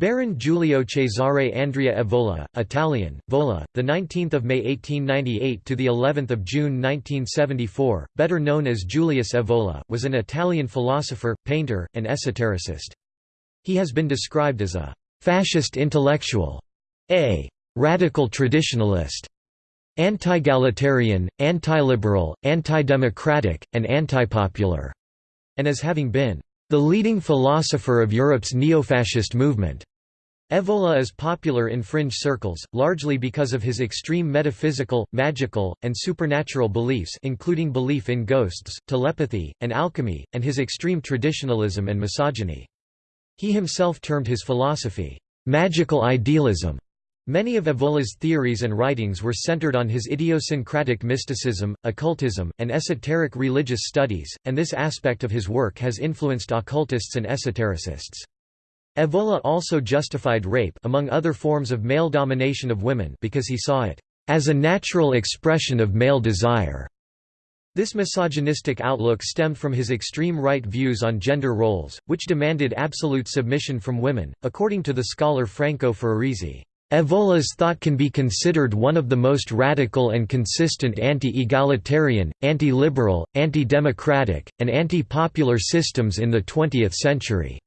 Baron Giulio Cesare Andrea Evola, Italian, Vola, the 19th of May 1898 to the 11th of June 1974, better known as Julius Evola, was an Italian philosopher, painter, and esotericist. He has been described as a fascist intellectual, a radical traditionalist, anti-egalitarian, anti-liberal, anti-democratic, and anti-popular, and as having been the leading philosopher of Europe's neo-fascist movement. Evola is popular in fringe circles, largely because of his extreme metaphysical, magical, and supernatural beliefs including belief in ghosts, telepathy, and alchemy, and his extreme traditionalism and misogyny. He himself termed his philosophy, "...magical idealism." Many of Evola's theories and writings were centered on his idiosyncratic mysticism, occultism, and esoteric religious studies, and this aspect of his work has influenced occultists and esotericists. Evola also justified rape among other forms of male domination of women because he saw it as a natural expression of male desire. This misogynistic outlook stemmed from his extreme right views on gender roles, which demanded absolute submission from women, according to the scholar Franco Ferraresi. Evola's thought can be considered one of the most radical and consistent anti-egalitarian, anti-liberal, anti-democratic, and anti-popular systems in the 20th century.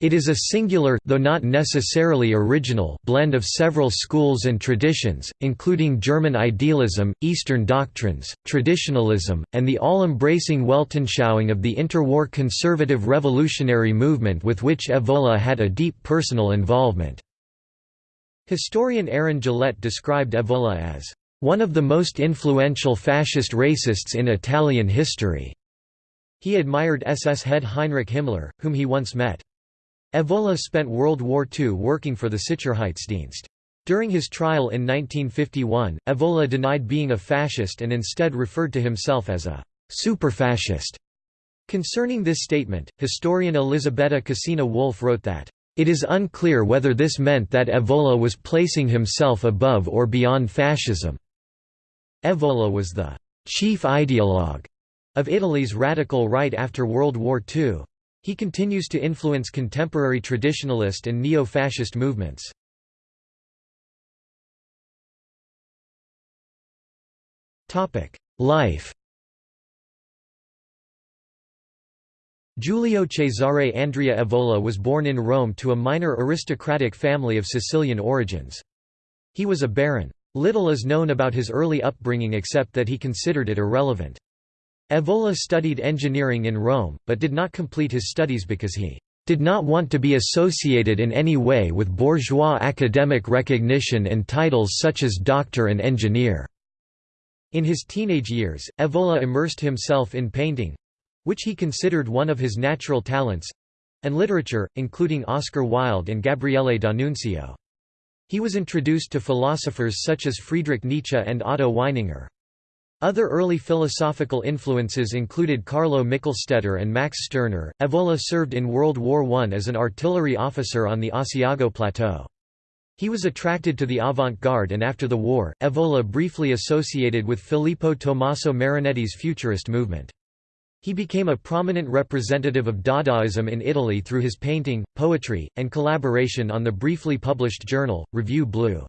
It is a singular, though not necessarily original, blend of several schools and traditions, including German idealism, Eastern doctrines, traditionalism, and the all-embracing Weltanschauung of the interwar conservative revolutionary movement with which Evola had a deep personal involvement. Historian Aaron Gillette described Evola as, "...one of the most influential fascist racists in Italian history." He admired SS head Heinrich Himmler, whom he once met. Evola spent World War II working for the Sicherheitsdienst. During his trial in 1951, Evola denied being a fascist and instead referred to himself as a «superfascist». Concerning this statement, historian Elisabetta Cassina Wolff wrote that, "...it is unclear whether this meant that Evola was placing himself above or beyond fascism." Evola was the «chief ideologue» of Italy's radical right after World War II. He continues to influence contemporary traditionalist and neo-fascist movements. Life Giulio Cesare Andrea Evola was born in Rome to a minor aristocratic family of Sicilian origins. He was a baron. Little is known about his early upbringing except that he considered it irrelevant. Evola studied engineering in Rome, but did not complete his studies because he did not want to be associated in any way with bourgeois academic recognition and titles such as doctor and engineer. In his teenage years, Evola immersed himself in painting—which he considered one of his natural talents—and literature, including Oscar Wilde and Gabriele D'Annunzio. He was introduced to philosophers such as Friedrich Nietzsche and Otto Weininger. Other early philosophical influences included Carlo Michelstaedter and Max Stirner. Evola served in World War I as an artillery officer on the Asiago Plateau. He was attracted to the avant-garde and after the war, Evola briefly associated with Filippo Tommaso Marinetti's futurist movement. He became a prominent representative of Dadaism in Italy through his painting, poetry, and collaboration on the briefly published journal, Revue Bleue.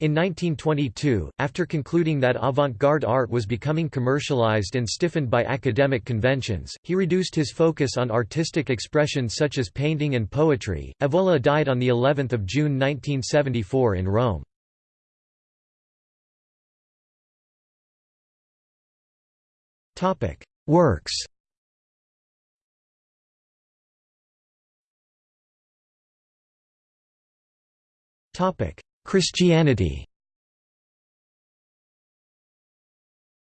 In 1922, after concluding that avant-garde art was becoming commercialized and stiffened by academic conventions, he reduced his focus on artistic expression such as painting and poetry. Evola died on the 11th of June 1974 in Rome. Topic: Works. Topic: Christianity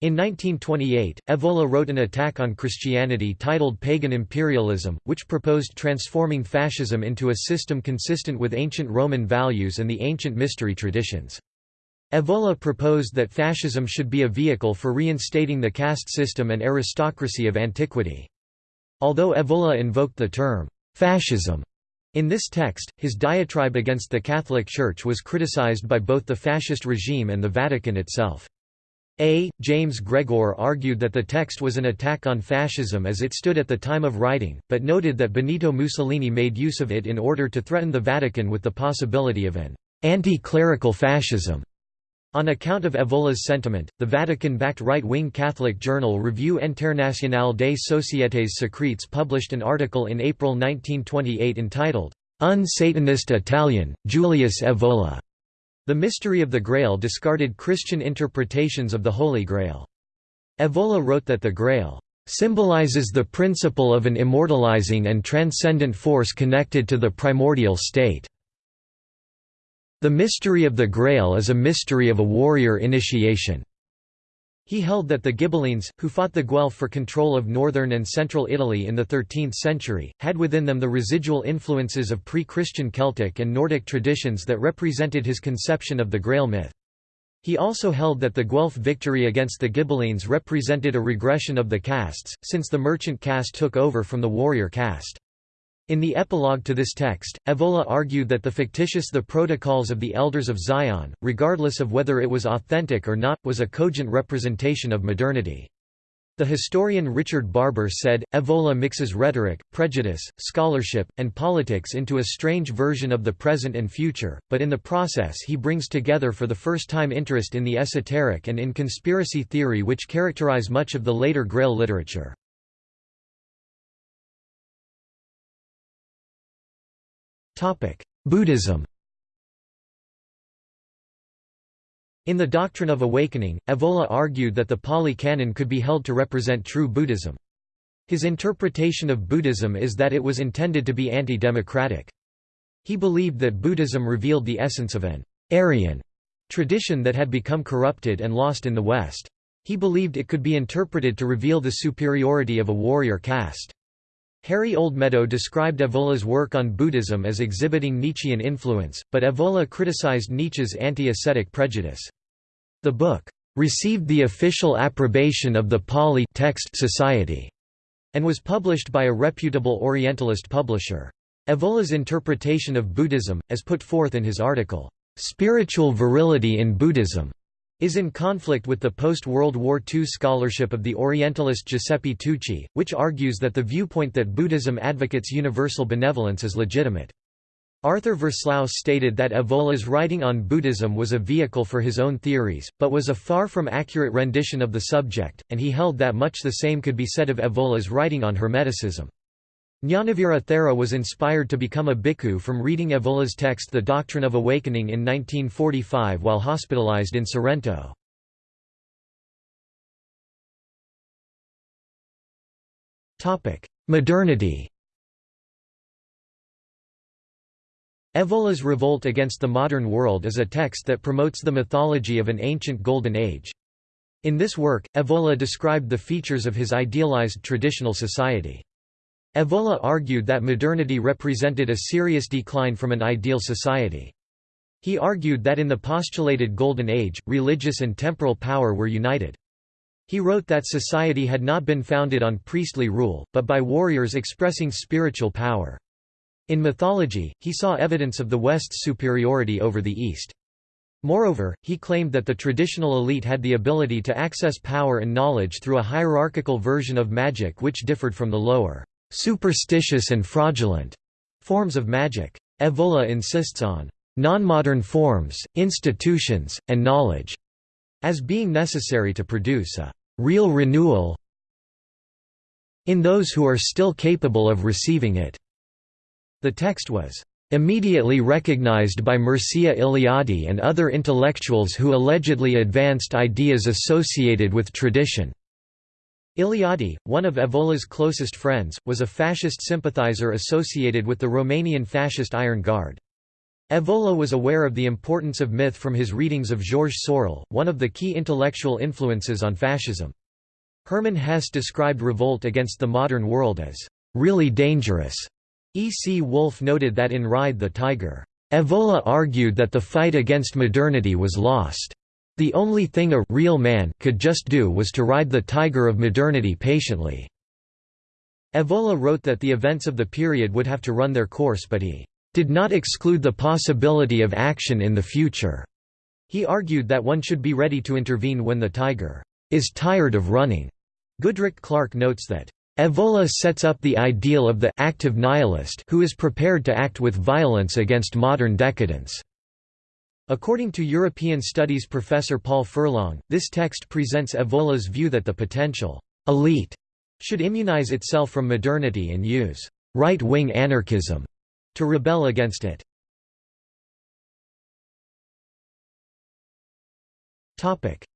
In 1928, Evola wrote an attack on Christianity titled Pagan Imperialism, which proposed transforming fascism into a system consistent with ancient Roman values and the ancient mystery traditions. Evola proposed that fascism should be a vehicle for reinstating the caste system and aristocracy of antiquity. Although Evola invoked the term, fascism, in this text, his diatribe against the Catholic Church was criticized by both the fascist regime and the Vatican itself. A. James Gregor argued that the text was an attack on fascism as it stood at the time of writing, but noted that Benito Mussolini made use of it in order to threaten the Vatican with the possibility of an anti-clerical fascism. On account of Evola's sentiment, the Vatican-backed right-wing Catholic journal Revue Internationale des Sociétés Secrètes published an article in April 1928 entitled, Un Satanist Italian, Julius Evola. The Mystery of the Grail discarded Christian interpretations of the Holy Grail. Evola wrote that the Grail symbolizes the principle of an immortalizing and transcendent force connected to the primordial state. The mystery of the Grail is a mystery of a warrior initiation. He held that the Ghibellines, who fought the Guelph for control of northern and central Italy in the 13th century, had within them the residual influences of pre-Christian Celtic and Nordic traditions that represented his conception of the Grail myth. He also held that the Guelph victory against the Ghibellines represented a regression of the castes, since the merchant caste took over from the warrior caste. In the epilogue to this text, Evola argued that the fictitious The Protocols of the Elders of Zion, regardless of whether it was authentic or not, was a cogent representation of modernity. The historian Richard Barber said, Evola mixes rhetoric, prejudice, scholarship, and politics into a strange version of the present and future, but in the process he brings together for the first time interest in the esoteric and in conspiracy theory which characterize much of the later Grail literature. Buddhism In the Doctrine of Awakening, Evola argued that the Pali Canon could be held to represent true Buddhism. His interpretation of Buddhism is that it was intended to be anti-democratic. He believed that Buddhism revealed the essence of an Aryan tradition that had become corrupted and lost in the West. He believed it could be interpreted to reveal the superiority of a warrior caste. Harry Oldmeadow described Evola's work on Buddhism as exhibiting Nietzschean influence, but Evola criticized Nietzsche's anti-ascetic prejudice. The book received the official approbation of the Pali Text Society and was published by a reputable Orientalist publisher. Evola's interpretation of Buddhism, as put forth in his article, "'Spiritual Virility in Buddhism' is in conflict with the post-World War II scholarship of the Orientalist Giuseppe Tucci, which argues that the viewpoint that Buddhism advocates universal benevolence is legitimate. Arthur Versluis stated that Evola's writing on Buddhism was a vehicle for his own theories, but was a far from accurate rendition of the subject, and he held that much the same could be said of Evola's writing on Hermeticism. Ñanavira Thera was inspired to become a bhikkhu from reading Evola's text The Doctrine of Awakening in 1945 while hospitalized in Sorrento. Modernity Evola's Revolt Against the Modern World is a text that promotes the mythology of an ancient Golden Age. In this work, Evola described the features of his idealized traditional society. Evola argued that modernity represented a serious decline from an ideal society. He argued that in the postulated Golden Age, religious and temporal power were united. He wrote that society had not been founded on priestly rule, but by warriors expressing spiritual power. In mythology, he saw evidence of the West's superiority over the East. Moreover, he claimed that the traditional elite had the ability to access power and knowledge through a hierarchical version of magic which differed from the lower superstitious and fraudulent forms of magic. Evola insists on non-modern forms, institutions, and knowledge as being necessary to produce a real renewal in those who are still capable of receiving it. The text was immediately recognized by Mircea Eliade and other intellectuals who allegedly advanced ideas associated with tradition. Eliade, one of Evola's closest friends, was a fascist sympathizer associated with the Romanian fascist Iron Guard. Evola was aware of the importance of myth from his readings of Georges Sorel, one of the key intellectual influences on fascism. Hermann Hesse described revolt against the modern world as really dangerous. E. C. Wolff noted that in Ride the Tiger, Evola argued that the fight against modernity was lost. The only thing a real man could just do was to ride the tiger of modernity patiently. Evola wrote that the events of the period would have to run their course but he did not exclude the possibility of action in the future. He argued that one should be ready to intervene when the tiger is tired of running. Goodrick-Clarke notes that Evola sets up the ideal of the active nihilist who is prepared to act with violence against modern decadence. According to European Studies professor Paul Furlong, this text presents Evola's view that the potential elite should immunize itself from modernity and use right-wing anarchism to rebel against it.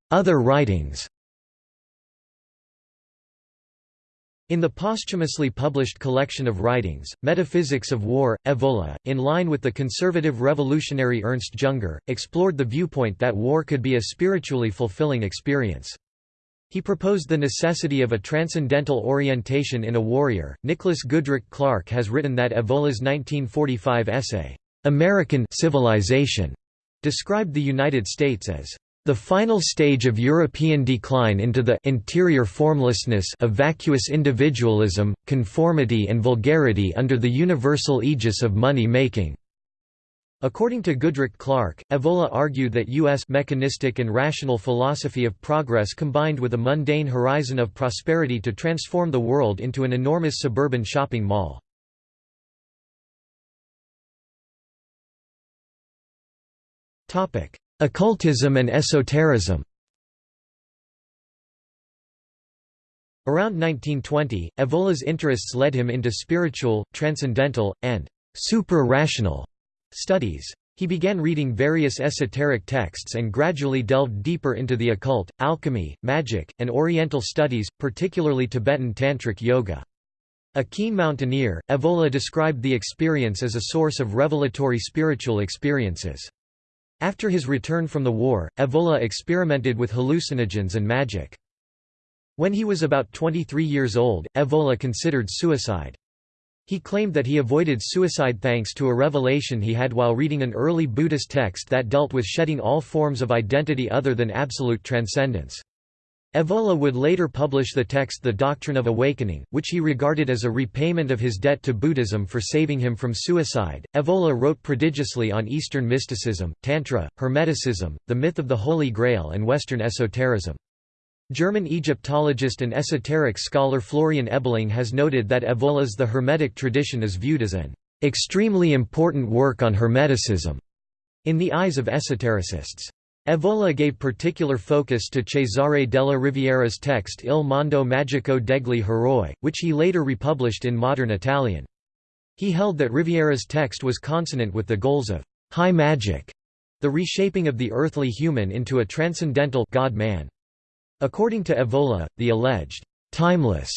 Other writings In the posthumously published collection of writings, Metaphysics of War, Evola, in line with the conservative revolutionary Ernst Junger, explored the viewpoint that war could be a spiritually fulfilling experience. He proposed the necessity of a transcendental orientation in a warrior. Nicholas Goodrick-Clarke has written that Evola's 1945 essay, American Civilization, described the United States as the final stage of European decline into the interior formlessness of vacuous individualism, conformity and vulgarity under the universal aegis of money-making. According to Goodrick-Clarke, Evola argued that U.S. mechanistic and rational philosophy of progress combined with a mundane horizon of prosperity to transform the world into an enormous suburban shopping mall. Occultism and esotericism Around 1920, Evola's interests led him into spiritual, transcendental, and supra-rational studies. He began reading various esoteric texts and gradually delved deeper into the occult, alchemy, magic, and oriental studies, particularly Tibetan Tantric yoga. A keen mountaineer, Evola described the experience as a source of revelatory spiritual experiences. After his return from the war, Evola experimented with hallucinogens and magic. When he was about 23 years old, Evola considered suicide. He claimed that he avoided suicide thanks to a revelation he had while reading an early Buddhist text that dealt with shedding all forms of identity other than absolute transcendence. Evola would later publish the text The Doctrine of Awakening, which he regarded as a repayment of his debt to Buddhism for saving him from suicide. Evola wrote prodigiously on Eastern mysticism, Tantra, Hermeticism, the myth of the Holy Grail, and Western esotericism. German Egyptologist and esoteric scholar Florian Ebeling has noted that Evola's The Hermetic tradition is viewed as an extremely important work on Hermeticism in the eyes of esotericists. Evola gave particular focus to Cesare della Riviera's text Il mondo magico degli heroi, which he later republished in modern Italian. He held that Riviera's text was consonant with the goals of high magic, the reshaping of the earthly human into a transcendental God-man. According to Evola, the alleged timeless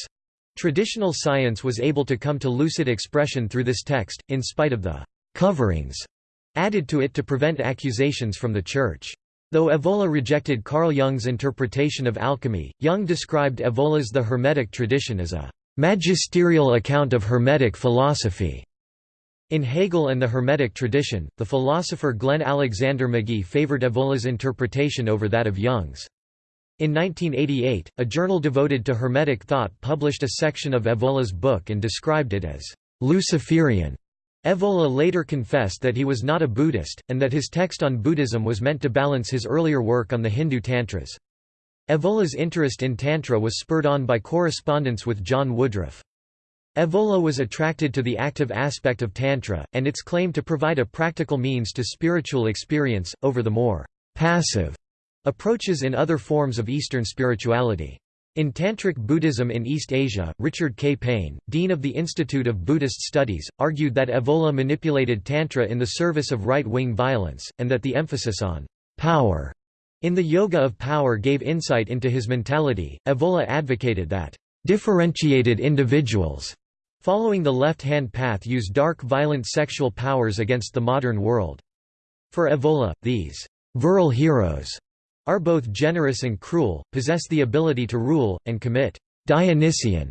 traditional science was able to come to lucid expression through this text, in spite of the coverings added to it to prevent accusations from the Church. Though Evola rejected Carl Jung's interpretation of alchemy, Jung described Evola's The Hermetic tradition as a magisterial account of Hermetic philosophy. In Hegel and the Hermetic tradition, the philosopher Glenn Alexander Magee favored Evola's interpretation over that of Jung's. In 1988, a journal devoted to Hermetic thought published a section of Evola's book and described it as Luciferian. Evola later confessed that he was not a Buddhist, and that his text on Buddhism was meant to balance his earlier work on the Hindu Tantras. Evola's interest in Tantra was spurred on by correspondence with John Woodroffe. Evola was attracted to the active aspect of Tantra, and its claim to provide a practical means to spiritual experience, over the more passive approaches in other forms of Eastern spirituality. In Tantric Buddhism in East Asia, Richard K. Payne, dean of the Institute of Buddhist Studies, argued that Evola manipulated Tantra in the service of right-wing violence, and that the emphasis on power in the Yoga of Power gave insight into his mentality. Evola advocated that differentiated individuals following the left-hand path use dark violent sexual powers against the modern world. For Evola, these virile heroes are both generous and cruel, possess the ability to rule, and commit Dionysian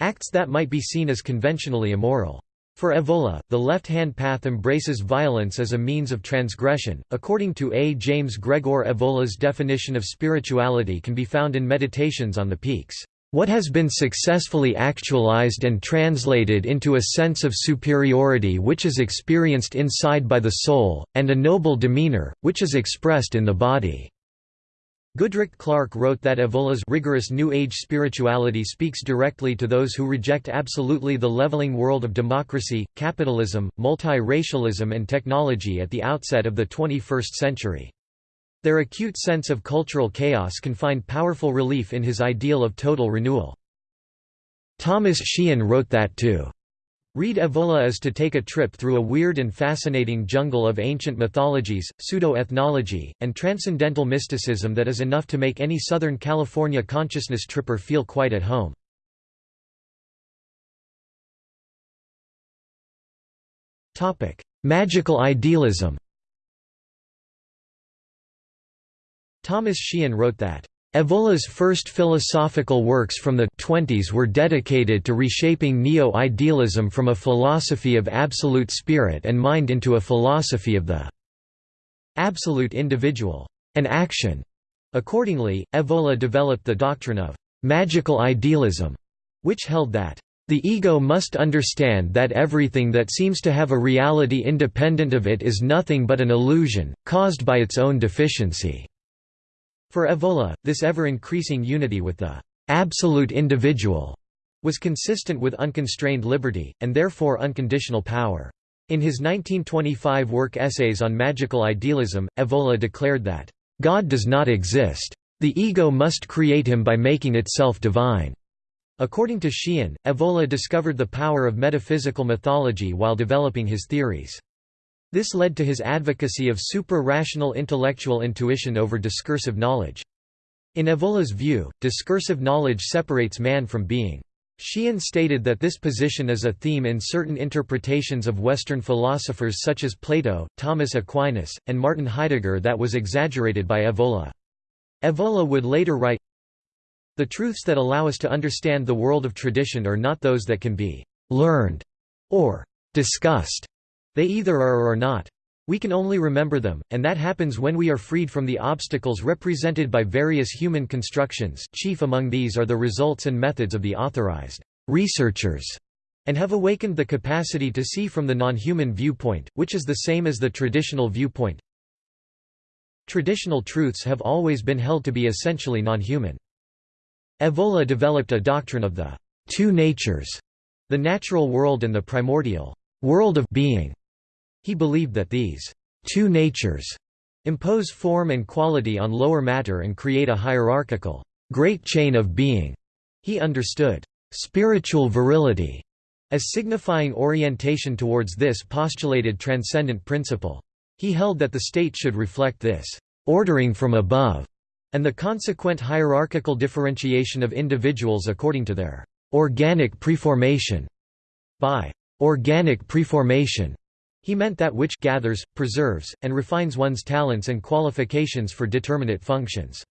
acts that might be seen as conventionally immoral. For Evola, the left-hand path embraces violence as a means of transgression. According to A. James Gregor Evola's definition of spirituality can be found in Meditations on the Peaks. What has been successfully actualized and translated into a sense of superiority which is experienced inside by the soul, and a noble demeanor, which is expressed in the body." Goodrick-Clarke wrote that Evola's rigorous New Age spirituality speaks directly to those who reject absolutely the leveling world of democracy, capitalism, multi-racialism and technology at the outset of the 21st century. Their acute sense of cultural chaos can find powerful relief in his ideal of total renewal. Thomas Sheehan wrote that to Read Evola is to take a trip through a weird and fascinating jungle of ancient mythologies, pseudo-ethnology, and transcendental mysticism that is enough to make any Southern California consciousness tripper feel quite at home. Magical idealism Thomas Sheehan wrote that, Evola's first philosophical works from the 20s were dedicated to reshaping neo-idealism from a philosophy of absolute spirit and mind into a philosophy of the absolute individual and action. Accordingly, Evola developed the doctrine of magical idealism, which held that the ego must understand that everything that seems to have a reality independent of it is nothing but an illusion, caused by its own deficiency. For Evola, this ever-increasing unity with the absolute individual was consistent with unconstrained liberty, and therefore unconditional power. In his 1925 work Essays on Magical Idealism, Evola declared that, "...God does not exist. The ego must create him by making itself divine." According to Sheehan, Evola discovered the power of metaphysical mythology while developing his theories. This led to his advocacy of supra-rational intellectual intuition over discursive knowledge. In Evola's view, discursive knowledge separates man from being. Sheehan stated that this position is a theme in certain interpretations of Western philosophers such as Plato, Thomas Aquinas, and Martin Heidegger that was exaggerated by Evola. Evola would later write, The truths that allow us to understand the world of tradition are not those that can be learned or discussed. They either are or are not. We can only remember them, and that happens when we are freed from the obstacles represented by various human constructions chief among these are the results and methods of the authorized researchers, and have awakened the capacity to see from the non-human viewpoint, which is the same as the traditional viewpoint. Traditional truths have always been held to be essentially non-human. Evola developed a doctrine of the two natures, the natural world and the primordial world of being. He believed that these two natures impose form and quality on lower matter and create a hierarchical great chain of being. He understood spiritual virility as signifying orientation towards this postulated transcendent principle. He held that the state should reflect this ordering from above and the consequent hierarchical differentiation of individuals according to their organic preformation. By organic preformation, he meant that which gathers, preserves, and refines one's talents and qualifications for determinate functions.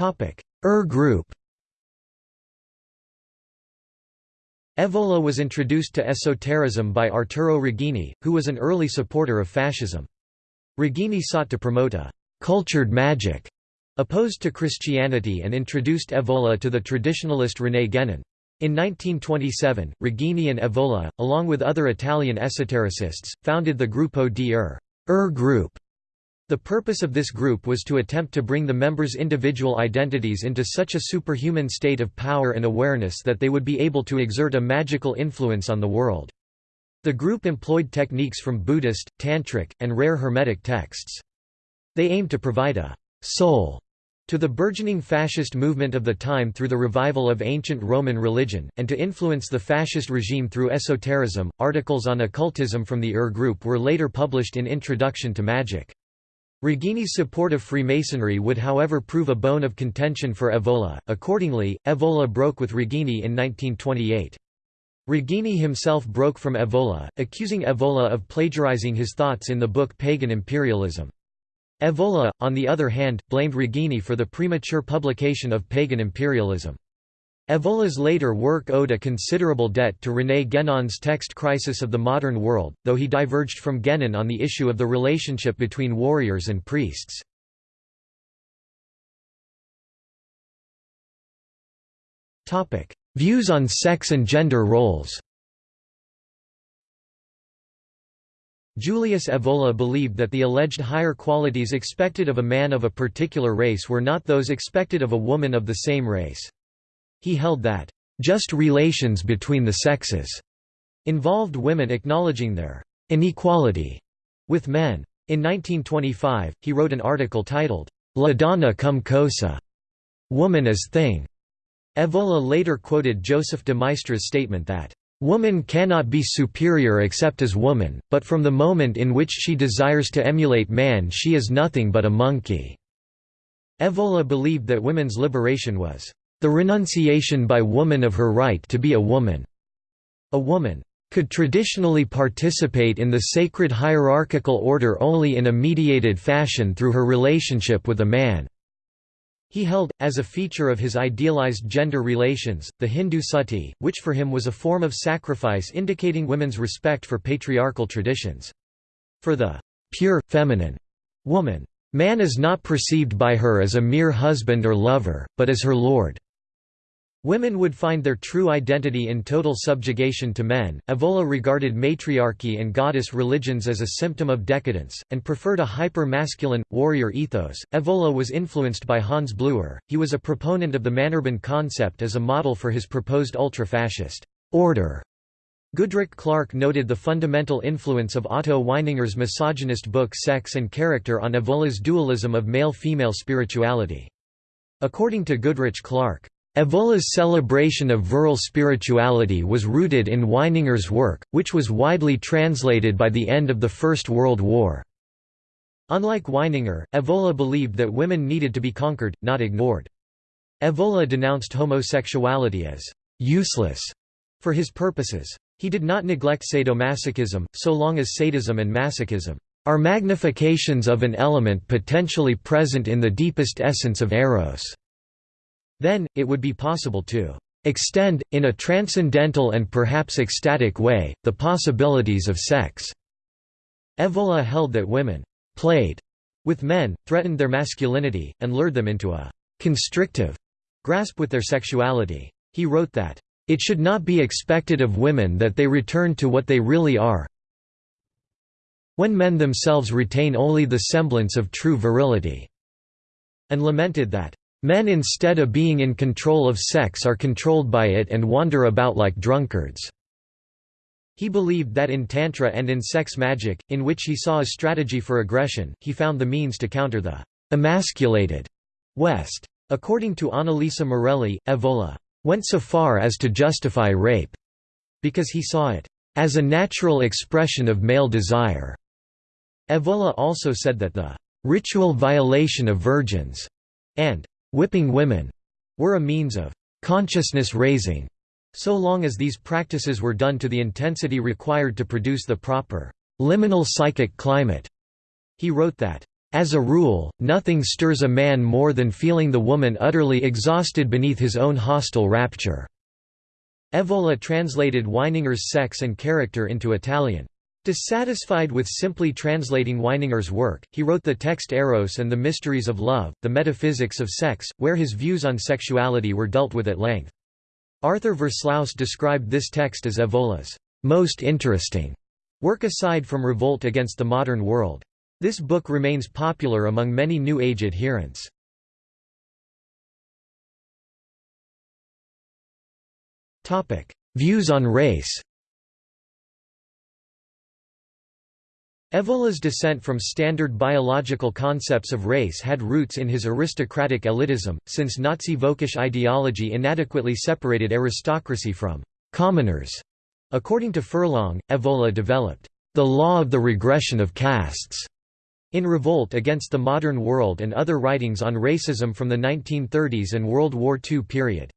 Ur er group Evola was introduced to esotericism by Arturo Reghini, who was an early supporter of fascism. Reghini sought to promote a «cultured magic» opposed to Christianity and introduced Evola to the traditionalist René Guénon. In 1927, Reghini and Evola, along with other Italian esotericists, founded the Gruppo di Ur, Ur group. The purpose of this group was to attempt to bring the members' individual identities into such a superhuman state of power and awareness that they would be able to exert a magical influence on the world. The group employed techniques from Buddhist, Tantric, and rare Hermetic texts. They aimed to provide a soul to the burgeoning fascist movement of the time through the revival of ancient Roman religion, and to influence the fascist regime through esotericism. Articles on occultism from the Ur group were later published in Introduction to Magic. Reghini's support of Freemasonry would however prove a bone of contention for Evola, accordingly, Evola broke with Reghini in 1928. Reghini himself broke from Evola, accusing Evola of plagiarizing his thoughts in the book Pagan Imperialism. Evola, on the other hand, blamed Reghini for the premature publication of pagan imperialism. Evola's later work owed a considerable debt to René Guénon's text Crisis of the Modern World, though he diverged from Guénon on the issue of the relationship between warriors and priests. Views on sex and gender roles Julius Evola believed that the alleged higher qualities expected of a man of a particular race were not those expected of a woman of the same race. He held that, "...just relations between the sexes," involved women acknowledging their "...inequality," with men. In 1925, he wrote an article titled, La donna come cosa, woman as thing. Evola later quoted Joseph de Maistre's statement that, Woman cannot be superior except as woman, but from the moment in which she desires to emulate man she is nothing but a monkey." Evola believed that women's liberation was, "...the renunciation by woman of her right to be a woman." A woman could traditionally participate in the sacred hierarchical order only in a mediated fashion through her relationship with a man. He held, as a feature of his idealized gender relations, the Hindu sati, which for him was a form of sacrifice indicating women's respect for patriarchal traditions. For the pure, feminine woman, man is not perceived by her as a mere husband or lover, but as her lord. Women would find their true identity in total subjugation to men. Evola regarded matriarchy and goddess religions as a symptom of decadence, and preferred a hyper masculine, warrior ethos. Evola was influenced by Hans Blüher, he was a proponent of the Männerbund concept as a model for his proposed ultra fascist order. Goodrick-Clarke noted the fundamental influence of Otto Weininger's misogynist book Sex and Character on Evola's dualism of male-female spirituality. According to Goodrick-Clarke, Evola's celebration of virile spirituality was rooted in Weininger's work, which was widely translated by the end of the First World War. Unlike Weininger, Evola believed that women needed to be conquered, not ignored. Evola denounced homosexuality as «useless» for his purposes. He did not neglect sadomasochism, so long as sadism and masochism are magnifications of an element potentially present in the deepest essence of eros. Then, it would be possible to extend, in a transcendental and perhaps ecstatic way, the possibilities of sex." Evola held that women «played» with men, threatened their masculinity, and lured them into a «constrictive» grasp with their sexuality. He wrote that, "...it should not be expected of women that they return to what they really are when men themselves retain only the semblance of true virility," and lamented that, Men instead of being in control of sex are controlled by it and wander about like drunkards." He believed that in Tantra and in sex magic, in which he saw a strategy for aggression, he found the means to counter the «emasculated» West. According to Annalisa Morelli, Evola «went so far as to justify rape» because he saw it «as a natural expression of male desire». Evola also said that the «ritual violation of virgins» and Whipping women were a means of consciousness raising, so long as these practices were done to the intensity required to produce the proper liminal psychic climate. He wrote that, as a rule, nothing stirs a man more than feeling the woman utterly exhausted beneath his own hostile rapture." Evola translated Weininger's Sex and Character into Italian. Dissatisfied with simply translating Weininger's work, he wrote the text Eros and the Mysteries of Love, the Metaphysics of Sex, where his views on sexuality were dealt with at length. Arthur Versluis described this text as Evola's most interesting work aside from Revolt Against the Modern World. This book remains popular among many New Age adherents. Views on race Evola's descent from standard biological concepts of race had roots in his aristocratic elitism, since Nazi Völkisch ideology inadequately separated aristocracy from «commoners». According to Furlong, Evola developed «the law of the regression of castes» in Revolt Against the Modern World and other writings on racism from the 1930s and World War II period.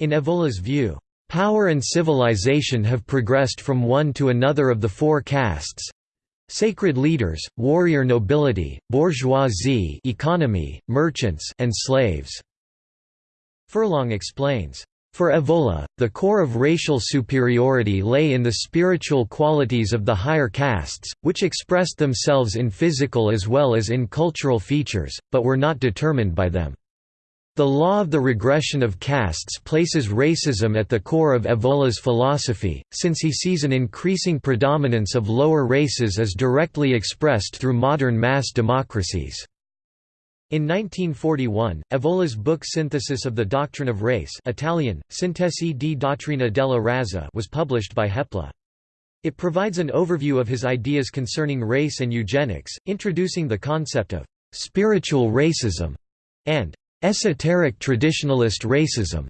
In Evola's view, Power and civilization have progressed from one to another of the four castes, Sacred leaders, warrior nobility, bourgeoisie economy, merchants and slaves." Furlong explains, for Evola, the core of racial superiority lay in the spiritual qualities of the higher castes, which expressed themselves in physical as well as in cultural features, but were not determined by them. The law of the regression of castes places racism at the core of Evola's philosophy, since he sees an increasing predominance of lower races as directly expressed through modern mass democracies. In 1941, Evola's book Synthesis of the Doctrine of Race Italian, Sintesi di dottrina della razza was published by Hoepli. It provides an overview of his ideas concerning race and eugenics, introducing the concept of «spiritual racism» and «esoteric traditionalist racism».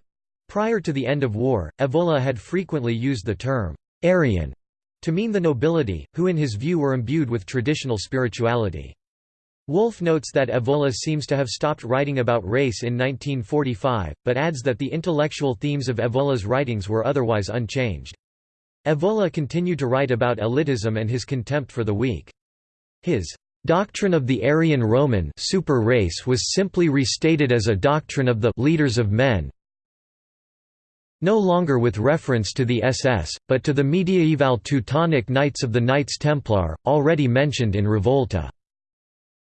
Prior to the end of war, Evola had frequently used the term «Aryan» to mean the nobility, who in his view were imbued with traditional spirituality. Wolff notes that Evola seems to have stopped writing about race in 1945, but adds that the intellectual themes of Evola's writings were otherwise unchanged. Evola continued to write about elitism and his contempt for the weak. His doctrine of the Aryan Roman super race was simply restated as a doctrine of the leaders of men, no longer with reference to the SS, but to the mediaeval Teutonic Knights of the Knights Templar, already mentioned in Revolta.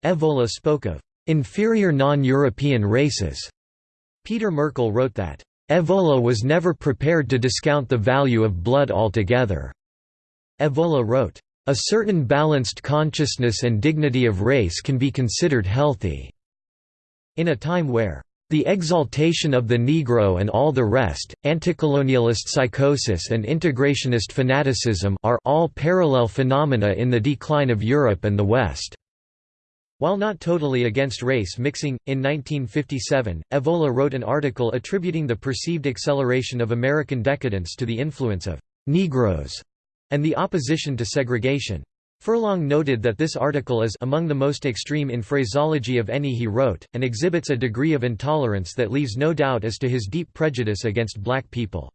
Evola spoke of inferior non-European races. Peter Merkl wrote that, Evola was never prepared to discount the value of blood altogether. Evola wrote, a certain balanced consciousness and dignity of race can be considered healthy. In a time where the exaltation of the Negro and all the rest, anticolonialist psychosis and integrationist fanaticism are all parallel phenomena in the decline of Europe and the West. While not totally against race mixing, in 1957, Evola wrote an article attributing the perceived acceleration of American decadence to the influence of «Negroes» and the opposition to segregation. Furlong noted that this article is among the most extreme in phraseology of any he wrote, and exhibits a degree of intolerance that leaves no doubt as to his deep prejudice against black people.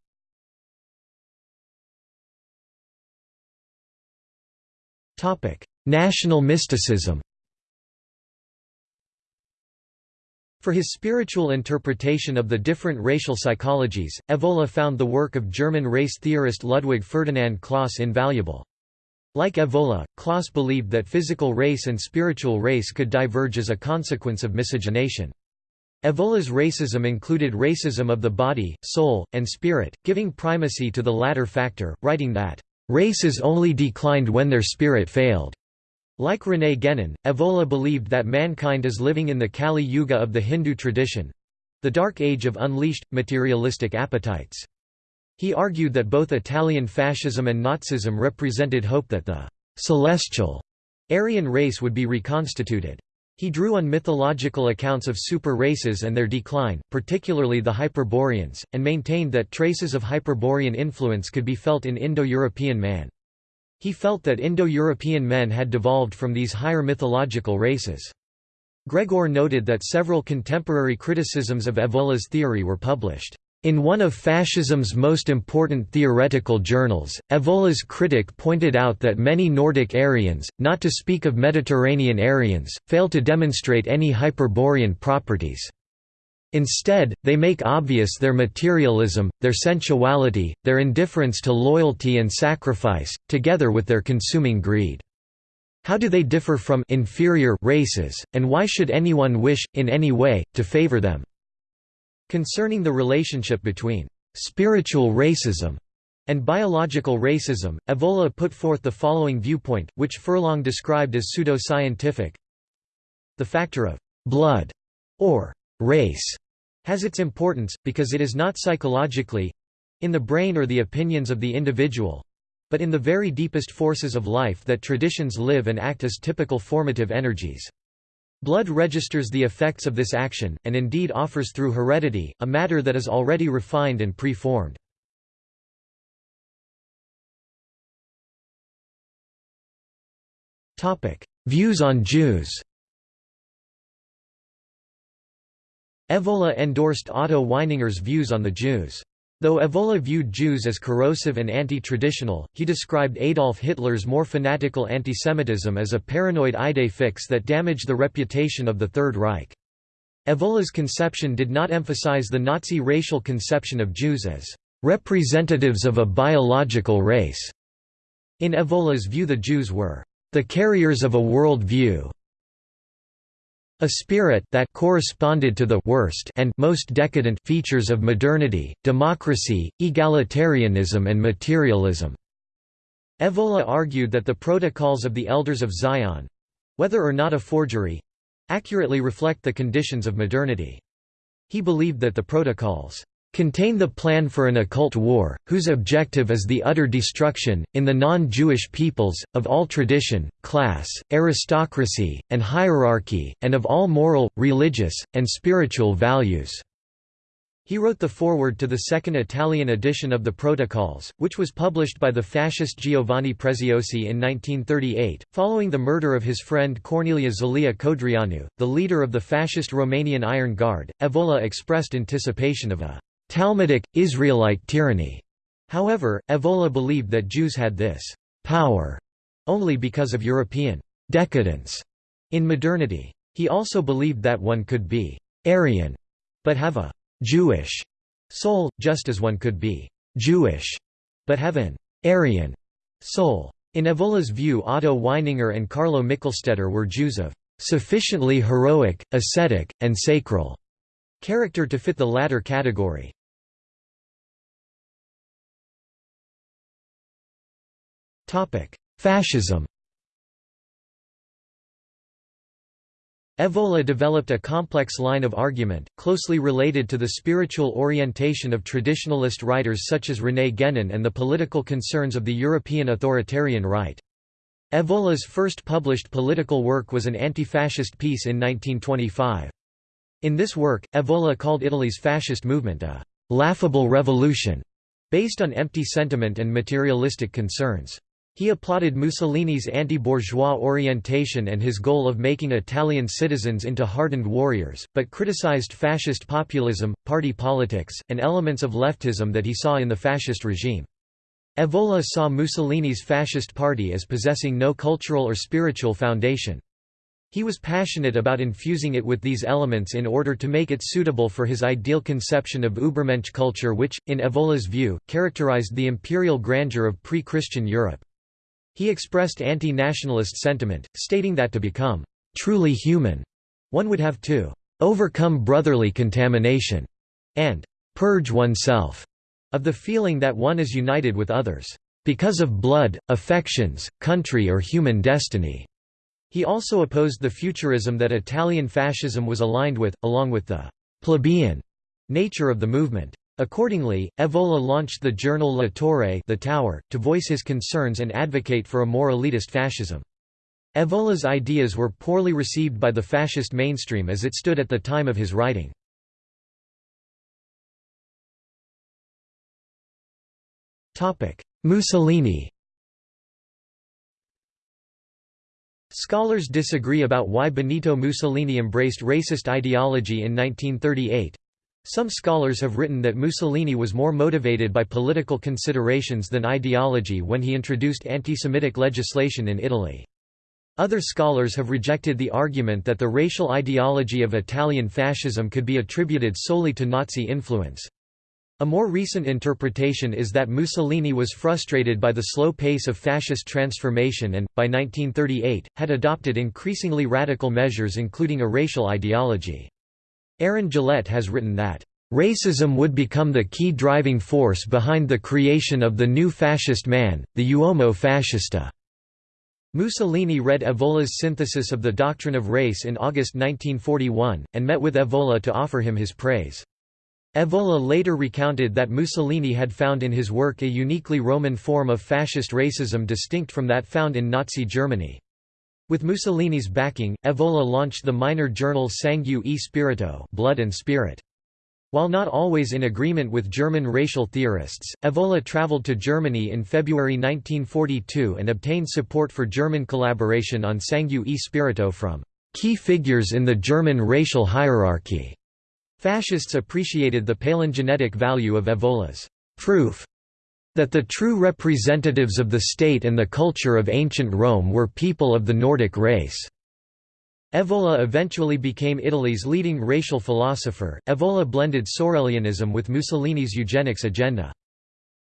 National mysticism For his spiritual interpretation of the different racial psychologies, Evola found the work of German race theorist Ludwig Ferdinand Clauss invaluable. Like Evola, Clauss believed that physical race and spiritual race could diverge as a consequence of miscegenation. Evola's racism included racism of the body, soul, and spirit, giving primacy to the latter factor, writing that, "...races only declined when their spirit failed." Like René Guénon, Evola believed that mankind is living in the Kali Yuga of the Hindu tradition—the dark age of unleashed, materialistic appetites. He argued that both Italian fascism and Nazism represented hope that the «celestial» Aryan race would be reconstituted. He drew on mythological accounts of super races and their decline, particularly the Hyperboreans, and maintained that traces of Hyperborean influence could be felt in Indo-European man. He felt that Indo-European men had devolved from these higher mythological races. Gregor noted that several contemporary criticisms of Evola's theory were published. In one of fascism's most important theoretical journals, Evola's critic pointed out that many Nordic Aryans, not to speak of Mediterranean Aryans, fail to demonstrate any Hyperborean properties. Instead, they make obvious their materialism, their sensuality, their indifference to loyalty and sacrifice, together with their consuming greed. How do they differ from inferior races, and why should anyone wish, in any way, to favor them? Concerning the relationship between spiritual racism and biological racism, Evola put forth the following viewpoint, which Furlong described as pseudo-scientific. The factor of blood, or race has its importance, because it is not psychologically—in the brain or the opinions of the individual—but in the very deepest forces of life that traditions live and act as typical formative energies. Blood registers the effects of this action, and indeed offers through heredity, a matter that is already refined and pre-formed. Views on Jews Evola endorsed Otto Weininger's views on the Jews. Though Evola viewed Jews as corrosive and anti-traditional, he described Adolf Hitler's more fanatical antisemitism as a paranoid idée fixe that damaged the reputation of the Third Reich. Evola's conception did not emphasize the Nazi racial conception of Jews as representatives of a biological race. In Evola's view the Jews were the carriers of a world view, A spirit that corresponded to the worst and most decadent features of modernity, democracy, egalitarianism and materialism." Evola argued that the protocols of the Elders of Zion—whether or not a forgery—accurately reflect the conditions of modernity. He believed that the protocols contain the plan for an occult war, whose objective is the utter destruction, in the non-Jewish peoples, of all tradition, class, aristocracy, and hierarchy, and of all moral, religious, and spiritual values." He wrote the foreword to the second Italian edition of the Protocols, which was published by the fascist Giovanni Preziosi in 1938. Following the murder of his friend Corneliu Zelea Codreanu, the leader of the fascist Romanian Iron Guard, Evola expressed anticipation of a Talmudic, Israelite tyranny. However, Evola believed that Jews had this power only because of European decadence in modernity. He also believed that one could be Aryan, but have a Jewish soul, just as one could be Jewish, but have an Aryan soul. In Evola's view Otto Weininger and Carlo Michelstaedter were Jews of sufficiently heroic, ascetic, and sacral character to fit the latter category. Fascism Evola developed a complex line of argument, closely related to the spiritual orientation of traditionalist writers such as René Guénon and the political concerns of the European authoritarian right. Evola's first published political work was an anti-fascist piece in 1925. In this work, Evola called Italy's fascist movement a «laughable revolution» based on empty sentiment and materialistic concerns. He applauded Mussolini's anti-bourgeois orientation and his goal of making Italian citizens into hardened warriors, but criticized fascist populism, party politics, and elements of leftism that he saw in the fascist regime. Evola saw Mussolini's fascist party as possessing no cultural or spiritual foundation. He was passionate about infusing it with these elements in order to make it suitable for his ideal conception of Übermensch culture which, in Evola's view, characterized the imperial grandeur of pre-Christian Europe. He expressed anti-nationalist sentiment, stating that to become truly human, one would have to overcome brotherly contamination and purge oneself of the feeling that one is united with others because of blood, affections, country or human destiny. He also opposed the futurism that Italian fascism was aligned with, along with the plebeian nature of the movement. Accordingly, Evola launched the journal La Torre the Tower, to voice his concerns and advocate for a more elitist fascism. Evola's ideas were poorly received by the fascist mainstream as it stood at the time of his writing. Mussolini Scholars disagree about why Benito Mussolini embraced racist ideology in 1938, some scholars have written that Mussolini was more motivated by political considerations than ideology when he introduced anti-Semitic legislation in Italy. Other scholars have rejected the argument that the racial ideology of Italian fascism could be attributed solely to Nazi influence. A more recent interpretation is that Mussolini was frustrated by the slow pace of fascist transformation and, by 1938, had adopted increasingly radical measures including a racial ideology. Aaron Gillette has written that, "...racism would become the key driving force behind the creation of the new fascist man, the uomo fascista." Mussolini read Evola's synthesis of the doctrine of race in August 1941, and met with Evola to offer him his praise. Evola later recounted that Mussolini had found in his work a uniquely Roman form of fascist racism distinct from that found in Nazi Germany. With Mussolini's backing, Evola launched the minor journal Sangue e Spirito Blood and Spirit. While not always in agreement with German racial theorists, Evola traveled to Germany in February 1942 and obtained support for German collaboration on Sangue e Spirito from key figures in the German racial hierarchy. Fascists appreciated the palingenetic value of Evola's proof that the true representatives of the state and the culture of ancient Rome were people of the Nordic race. Evola eventually became Italy's leading racial philosopher. Evola blended Sorelianism with Mussolini's eugenics agenda.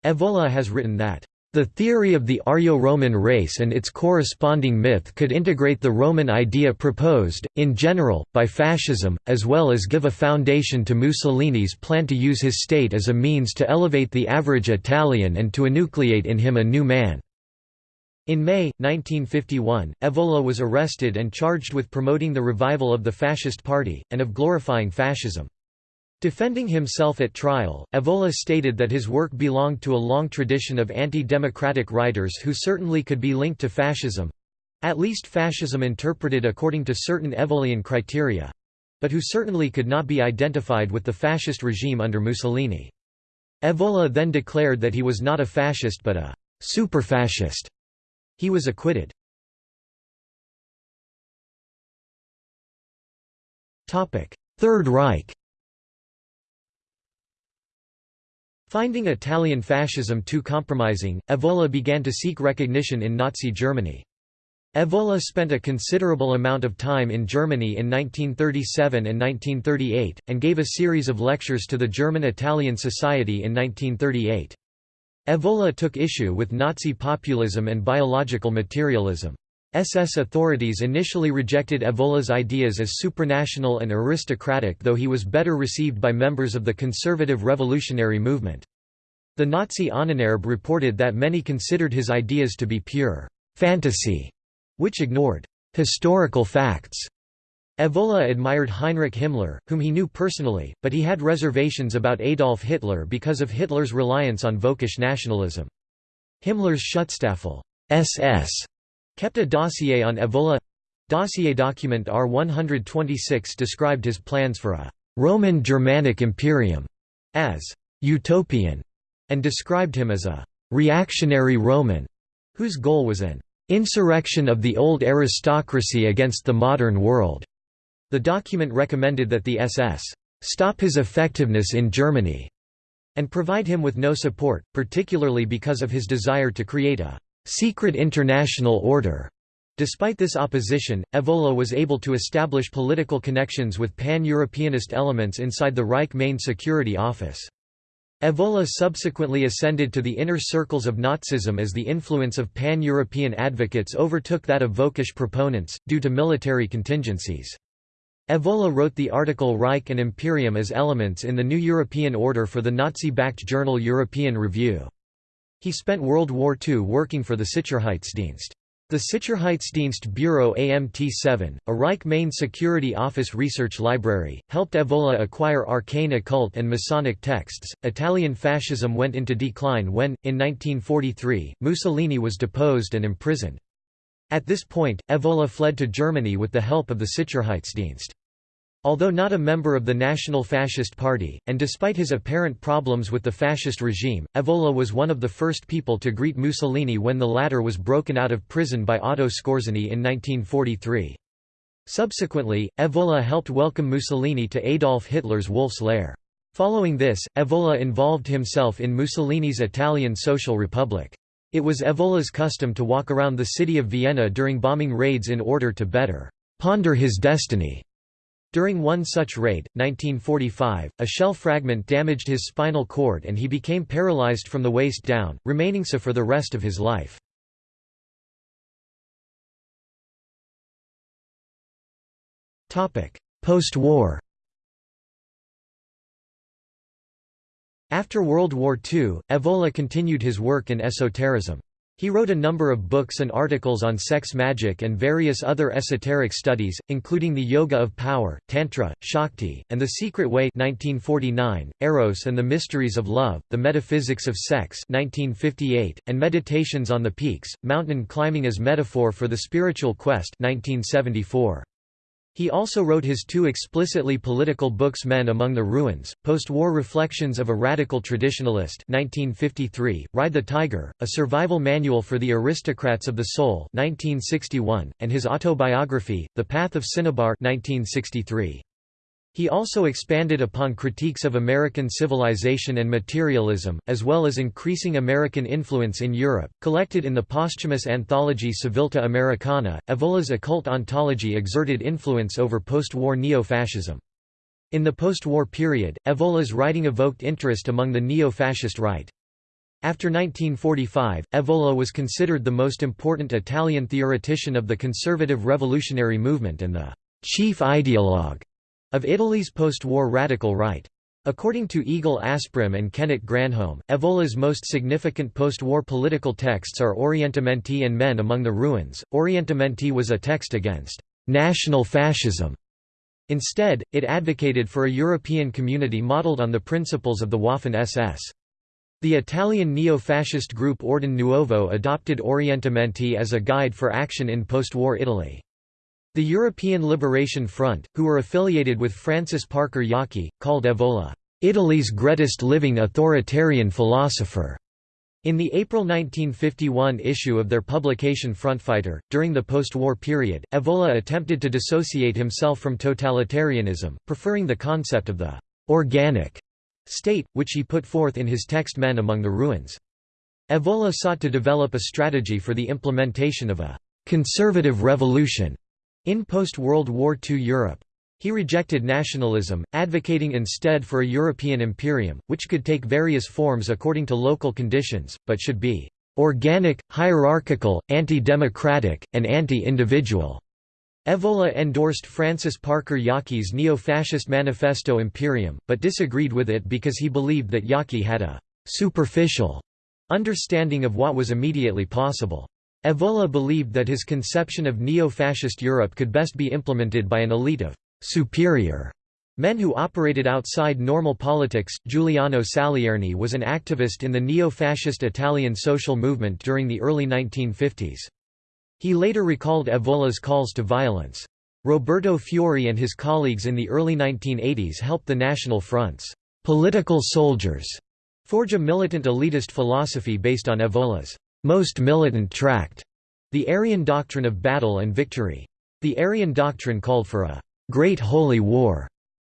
Evola has written that, The theory of the Aryo-Roman race and its corresponding myth could integrate the Roman idea proposed, in general, by fascism, as well as give a foundation to Mussolini's plan to use his state as a means to elevate the average Italian and to enucleate in him a new man. In May, 1951, Evola was arrested and charged with promoting the revival of the Fascist Party, and of glorifying fascism. Defending himself at trial, Evola stated that his work belonged to a long tradition of anti-democratic writers who certainly could be linked to fascism—at least fascism interpreted according to certain Evolian criteria—but who certainly could not be identified with the fascist regime under Mussolini. Evola then declared that he was not a fascist but a super-fascist. He was acquitted. Third Reich Finding Italian fascism too compromising, Evola began to seek recognition in Nazi Germany. Evola spent a considerable amount of time in Germany in 1937 and 1938, and gave a series of lectures to the German-Italian Society in 1938. Evola took issue with Nazi populism and biological materialism. SS authorities initially rejected Evola's ideas as supranational and aristocratic though he was better received by members of the conservative revolutionary movement. The Nazi Ahnenerbe reported that many considered his ideas to be pure fantasy, which ignored historical facts. Evola admired Heinrich Himmler, whom he knew personally, but he had reservations about Adolf Hitler because of Hitler's reliance on Völkisch nationalism. Himmler's Schutzstaffel SS kept a dossier on Evola. Dossier document R126 described his plans for a Roman Germanic Imperium as utopian and described him as a reactionary Roman whose goal was an insurrection of the old aristocracy against the modern world. The document recommended that the SS stop his effectiveness in Germany and provide him with no support, particularly because of his desire to create a secret international order. Despite this opposition, Evola was able to establish political connections with pan-Europeanist elements inside the Reich Main Security Office. Evola subsequently ascended to the inner circles of Nazism as the influence of pan-European advocates overtook that of Völkisch proponents, due to military contingencies. Evola wrote the article Reich and Imperium as elements in the new European order for the Nazi-backed journal European Review. He spent World War II working for the Sicherheitsdienst. The Sicherheitsdienst Bureau AMT-7, a Reich main security office research library, helped Evola acquire arcane occult and Masonic texts. Italian fascism went into decline when, in 1943, Mussolini was deposed and imprisoned. At this point, Evola fled to Germany with the help of the Sicherheitsdienst. Although not a member of the National Fascist Party, and despite his apparent problems with the fascist regime, Evola was one of the first people to greet Mussolini when the latter was broken out of prison by Otto Skorzeny in 1943. Subsequently, Evola helped welcome Mussolini to Adolf Hitler's Wolf's Lair. Following this, Evola involved himself in Mussolini's Italian Social Republic. It was Evola's custom to walk around the city of Vienna during bombing raids in order to better ponder his destiny. During one such raid, 1945, a shell fragment damaged his spinal cord and he became paralyzed from the waist down, remaining so for the rest of his life. Post-war After World War II, Evola continued his work in esotericism. He wrote a number of books and articles on sex magic and various other esoteric studies, including The Yoga of Power, Tantra, Shakti, and The Secret Way 1949, Eros and the Mysteries of Love, The Metaphysics of Sex 1958, and Meditations on the Peaks, Mountain Climbing as Metaphor for the Spiritual Quest 1974. He also wrote his two explicitly political books Men Among the Ruins, Post-War Reflections of a Radical Traditionalist 1953, Ride the Tiger, A Survival Manual for the Aristocrats of the Soul 1961, and his autobiography, The Path of Cinnabar 1963. He also expanded upon critiques of American civilization and materialism, as well as increasing American influence in Europe. Collected in the posthumous anthology Civiltà Americana, Evola's occult ontology exerted influence over post war neo fascism. In the post war period, Evola's writing evoked interest among the neo fascist right. After 1945, Evola was considered the most important Italian theoretician of the conservative revolutionary movement and the chief ideologue of Italy's post-war radical right. According to Egil Asprem and Kenneth Granholm, Evola's most significant post-war political texts are Orientamenti and Men Among the Ruins. Orientamenti was a text against national fascism. Instead, it advocated for a European community modelled on the principles of the Waffen-SS. The Italian neo-fascist group Ordine Nuovo adopted Orientamenti as a guide for action in post-war Italy. The European Liberation Front, who were affiliated with Francis Parker Yockey, called Evola, "...Italy's greatest living authoritarian philosopher." In the April 1951 issue of their publication Frontfighter, during the post-war period, Evola attempted to dissociate himself from totalitarianism, preferring the concept of the «organic» state, which he put forth in his text Men Among the Ruins. Evola sought to develop a strategy for the implementation of a «conservative revolution» In post-World War II Europe. He rejected nationalism, advocating instead for a European imperium, which could take various forms according to local conditions, but should be organic, hierarchical, anti-democratic, and anti-individual. Evola endorsed Francis Parker Yockey's neo-fascist Manifesto Imperium, but disagreed with it because he believed that Yockey had a «superficial» understanding of what was immediately possible. Evola believed that his conception of neo-fascist Europe could best be implemented by an elite of «superior» men who operated outside normal politics. Giuliano Salierni was an activist in the neo-fascist Italian social movement during the early 1950s. He later recalled Evola's calls to violence. Roberto Fiori and his colleagues in the early 1980s helped the National Front's political soldiers forge a militant elitist philosophy based on Evola's most militant tract, the Aryan doctrine of battle and victory. The Aryan doctrine called for a great holy war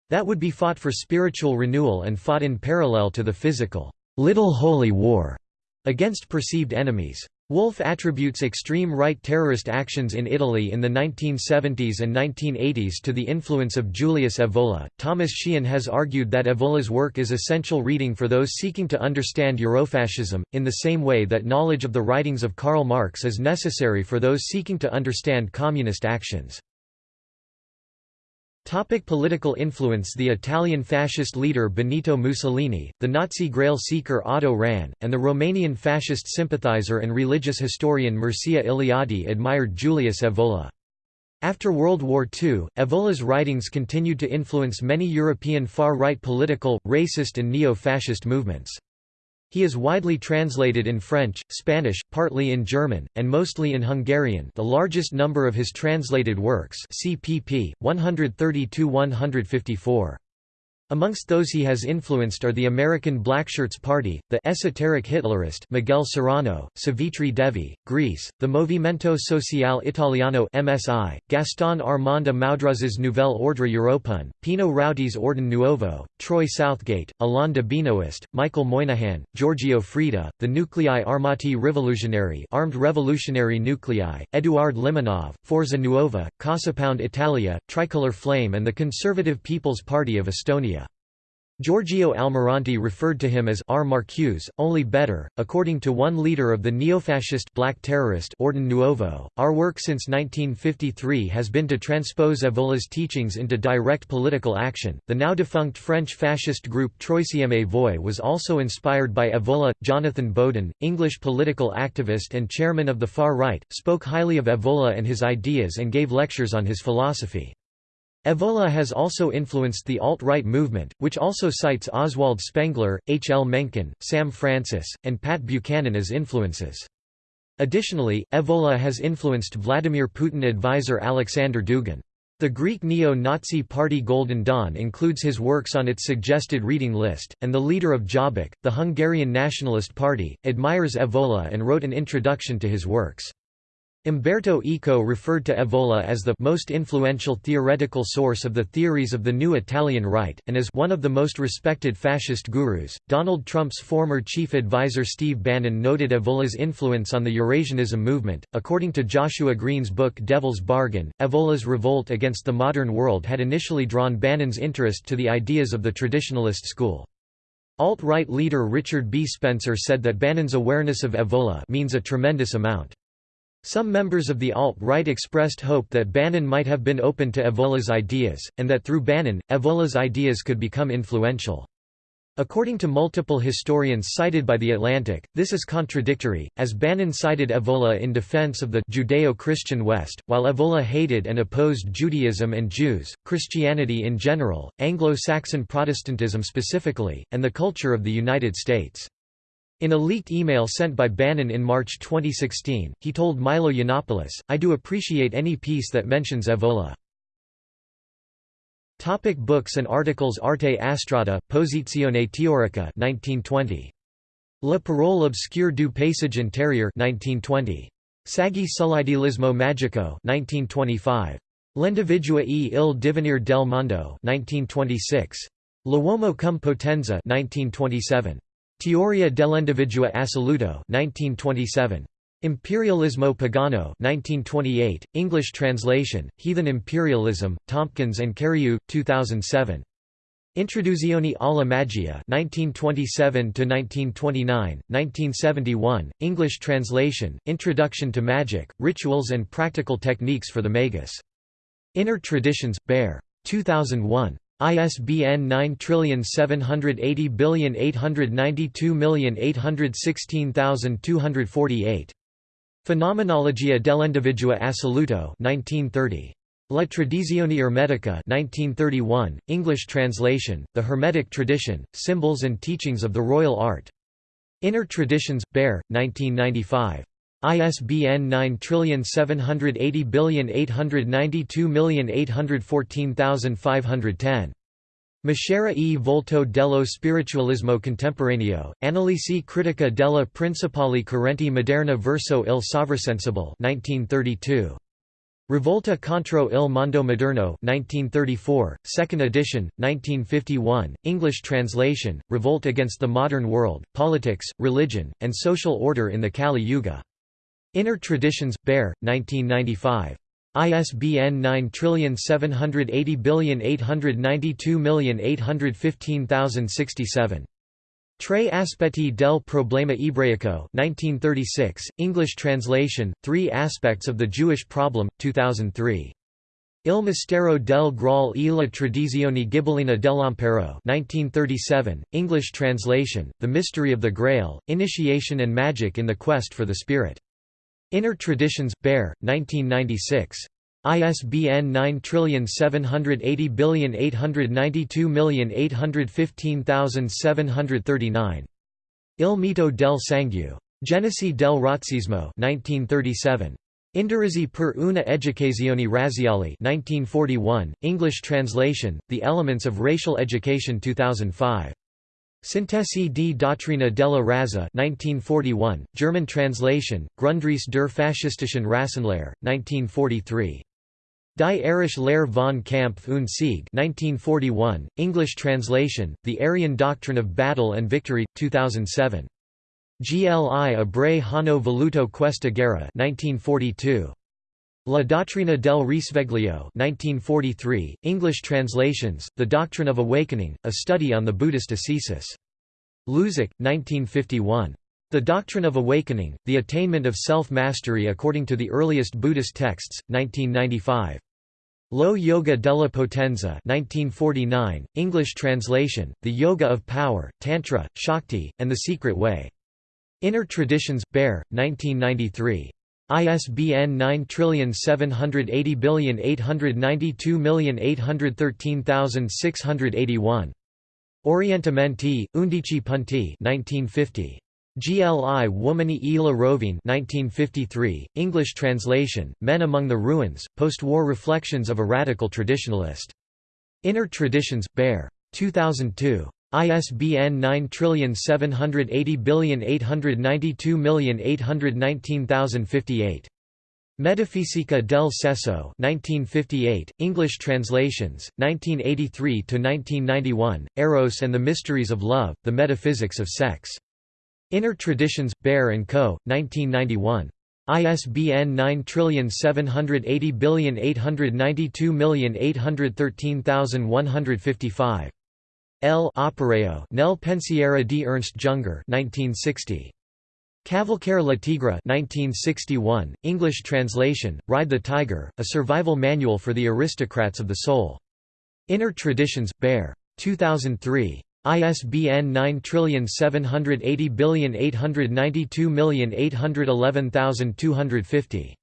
that would be fought for spiritual renewal and fought in parallel to the physical little holy war against perceived enemies. Wolff attributes extreme right terrorist actions in Italy in the 1970s and 1980s to the influence of Julius Evola. Thomas Sheehan has argued that Evola's work is essential reading for those seeking to understand Eurofascism, in the same way that knowledge of the writings of Karl Marx is necessary for those seeking to understand communist actions. Topic political influence The Italian fascist leader Benito Mussolini, the Nazi Grail seeker Otto Rahn, and the Romanian fascist sympathizer and religious historian Mircea Eliade admired Julius Evola. After World War II, Evola's writings continued to influence many European far-right political, racist and neo-fascist movements. He is widely translated in French, Spanish, partly in German, and mostly in Hungarian the largest number of his translated works cpp. 132–154. Amongst those he has influenced are the American Blackshirts Party, the esoteric Hitlerist Miguel Serrano, Savitri Devi, Greece, the Movimento Sociale Italiano MSI, Gaston Armand Amaudruz's Nouvelle Ordre Européen, Pino Rauti's Ordine Nuovo, Troy Southgate, Alain de Benoist, Michael Moynihan, Giorgio Freda, the Nuclei Armati Rivoluzionari Armed Revolutionary Nuclei, Eduard Limonov, Forza Nuova, Casa Pound Italia, Tricolor Flame and the Conservative People's Party of Estonia. Giorgio Almirante referred to him as R. Marcuse, only better. According to one leader of the neo-fascist black terrorist Ordine Nuovo, our work since 1953 has been to transpose Evola's teachings into direct political action. The now defunct French fascist group Troisième Voie was also inspired by Evola. Jonathan Bowden, English political activist and chairman of the far right, spoke highly of Evola and his ideas and gave lectures on his philosophy. Evola has also influenced the alt-right movement, which also cites Oswald Spengler, H. L. Mencken, Sam Francis, and Pat Buchanan as influences. Additionally, Evola has influenced Vladimir Putin advisor Alexander Dugin. The Greek neo-Nazi party Golden Dawn includes his works on its suggested reading list, and the leader of Jobbik, the Hungarian Nationalist Party, admires Evola and wrote an introduction to his works. Umberto Eco referred to Evola as the most influential theoretical source of the theories of the new Italian right, and as one of the most respected fascist gurus. Donald Trump's former chief advisor Steve Bannon noted Evola's influence on the Eurasianism movement. According to Joshua Green's book Devil's Bargain, Evola's revolt against the modern world had initially drawn Bannon's interest to the ideas of the traditionalist school. Alt-right leader Richard B. Spencer said that Bannon's awareness of Evola means a tremendous amount. Some members of the alt-right expressed hope that Bannon might have been open to Evola's ideas, and that through Bannon, Evola's ideas could become influential. According to multiple historians cited by The Atlantic, this is contradictory, as Bannon cited Evola in defense of the Judeo-Christian West, while Evola hated and opposed Judaism and Jews, Christianity in general, Anglo-Saxon Protestantism specifically, and the culture of the United States. In a leaked email sent by Bannon in March 2016, he told Milo Yiannopoulos, I do appreciate any piece that mentions Evola. Topic books and articles Arte Astratta, Posizione Teorica 1920. La parole obscure du paysage intérieur 1920. Saggi sull'idealismo magico 1925. L'individuo e il divenire del mondo 1926. L'uomo cum potenza 1927. Teoria dell'individuo assoluto 1927. Imperialismo Pagano 1928, English translation, Heathen Imperialism, Tompkins and Cariou, 2007. Introduzione alla magia 1927–1929, 1971, English translation, Introduction to Magic, Rituals and Practical Techniques for the Magus. Inner Traditions, Bear. 2001. ISBN 9780892816248. Fenomenologia dell'individuo assoluto 1930. La Tradizione Ermetica 1931, English translation, The Hermetic Tradition, Symbols and Teachings of the Royal Art. Inner Traditions, Bear, 1995. ISBN 9780892814510. Maschera e volto dello spiritualismo contemporaneo, analisi critica della principali correnti moderna verso il sovrasensible 1932. Rivolta contro il mondo moderno 1934, 2nd edition, 1951, English translation, Revolt against the Modern World, Politics, Religion, and Social Order in the Kali Yuga. Inner Traditions, Bear, 1995. ISBN 9780892815067. Tre aspetti del problema ebraico 1936, English translation, Three Aspects of the Jewish Problem, 2003. Il mistero del Graal e la tradizione ghibellina dell'impero 1937, English translation, The Mystery of the Grail, Initiation and Magic in the Quest for the Spirit. Inner Traditions, Bear, 1996. ISBN 9780892815739. Il mito del sangue. Genesi del razzismo 1937. Indirizzi per una educazione razziale 1941, English translation, The Elements of Racial Education 2005. Sintesi di dottrina della razza 1941, German translation, Grundrisse der faschistischen Rassenlehre, 1943. Die Arische Lehre von Kampf und Sieg 1941, English translation, The Aryan Doctrine of Battle and Victory, 2007. Gli Ebrei hanno voluto questa guerra 1942. La Dottrina del Risveglio 1943, English translations, The Doctrine of Awakening, A Study on the Buddhist Ascesis. Luzac, 1951. The Doctrine of Awakening, The Attainment of Self-Mastery According to the Earliest Buddhist Texts, 1995. Lo Yoga della Potenza 1949, English translation, The Yoga of Power, Tantra, Shakti, and the Secret Way. Inner Traditions, Bear, 1993. ISBN 9780892813681. Orientamenti, undici punti 1950. Gli Uomini e la Rovine 1953, English translation, Men Among the Ruins, Post-War Reflections of a Radical Traditionalist. Inner Traditions, Bear. 2002. ISBN 9780892819058. Metafisica del Sesso 1958, English translations, 1983–1991, Eros and the Mysteries of Love, The Metaphysics of Sex. Inner Traditions, Bear & Co., 1991. ISBN 978089281313155. L. Opereo Nel Pensiero di Ernst Junger 1960. Cavalcare la Tigre 1961, English translation, Ride the Tiger, a survival manual for the aristocrats of the soul. Inner Traditions, Bear. 2003. ISBN 9780892811250.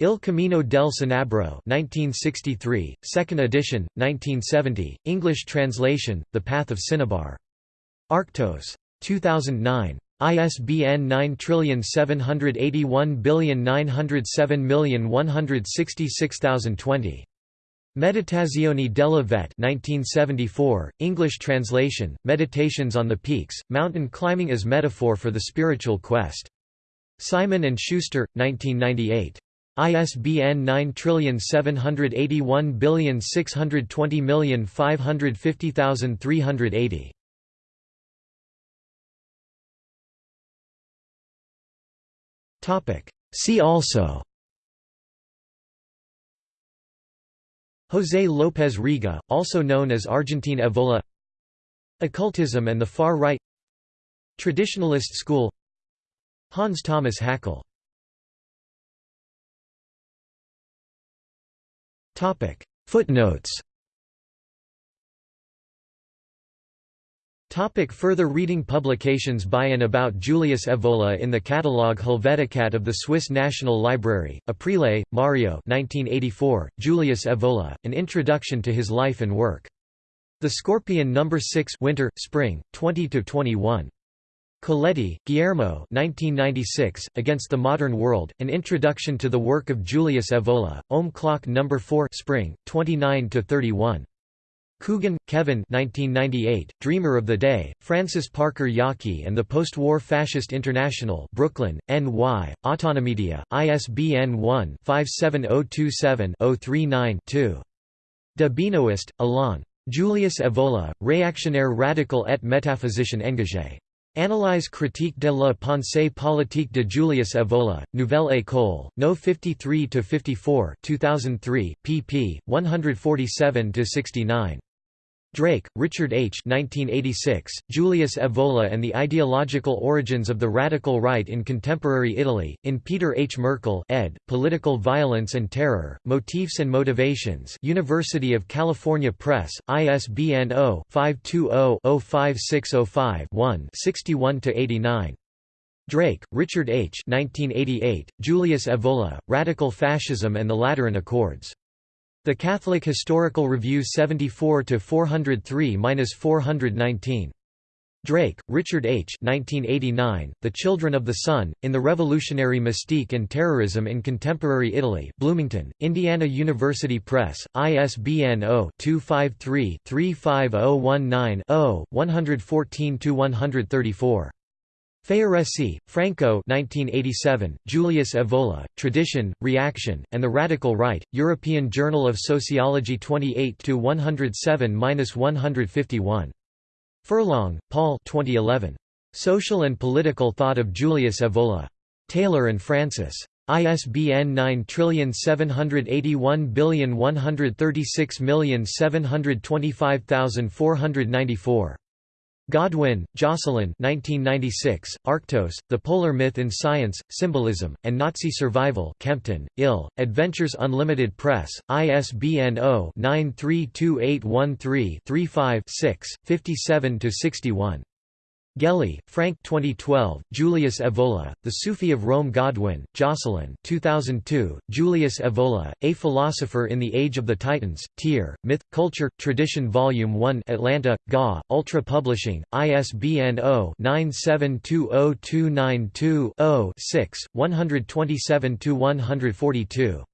Il Cammino del Cinabro 1963, second edition, 1970, English translation, The Path of Cinnabar. Arktos. 2009. ISBN 9781907166020. Meditazioni della Vette 1974, English translation, Meditations on the Peaks, Mountain Climbing as Metaphor for the Spiritual Quest. Simon & Schuster, 1998. ISBN 9781620550380. See also José López Rega, also known as Argentine Evola Occultism and the Far Right Traditionalist School Hans Thomas Hakl Footnotes Topic further reading Publications by and about Julius Evola in the Catalogue Helveticat of the Swiss National Library, Aprile, Mario 1984, Julius Evola, An Introduction to His Life and Work. The Scorpion No. 6 Winter, Spring, 20–21. Coletti, Guillermo 1996, Against the Modern World, An Introduction to the Work of Julius Evola, Ohm Clock No. 4 Spring, 29–31. Coogan, Kevin 1998, Dreamer of the Day, Francis Parker Yockey and the Post-War Fascist International Brooklyn, NY, Autonomedia, ISBN 1-57027-039-2. De Alain. Julius Evola, Réactionnaire radical et métaphysicien engagé. Analyse critique de la pensée politique de Julius Evola, Nouvelle École, No 53 to 54, 2003, pp. 147–69. Drake, Richard H. 1986, Julius Evola and the Ideological Origins of the Radical Right in Contemporary Italy, in Peter H. Merkl ed., Political Violence and Terror, Motifs and Motivations University of California Press, ISBN 0-520-05605-1 61–89. Drake, Richard H. 1988, Julius Evola, Radical Fascism and the Lateran Accords. The Catholic Historical Review 74–403–419. Drake, Richard H. 1989, the Children of the Sun, in the Revolutionary Mystique and Terrorism in Contemporary Italy Bloomington, Indiana University Press, ISBN 0-253-35019-0, 114–134. Ferraresi, Franco 1987, Julius Evola, Tradition, Reaction, and the Radical Right, European Journal of Sociology 28–107–151. Furlong, Paul 2011. Social and Political Thought of Julius Evola. Taylor and Francis. ISBN 9781136725494. Godwin, Jocelyn 1996, Arktos, The Polar Myth in Science, Symbolism, and Nazi Survival Kempton, Ill, Adventures Unlimited Press, ISBN 0-932813-35-6, 57–61. Gelli, Frank 2012, Julius Evola, The Sufi of Rome Godwin, Jocelyn 2002, Julius Evola, A Philosopher in the Age of the Titans, Tyr, Myth, Culture, Tradition Volume 1 Atlanta, GA, Ultra Publishing, ISBN 0-9720292-0 6, 127–142.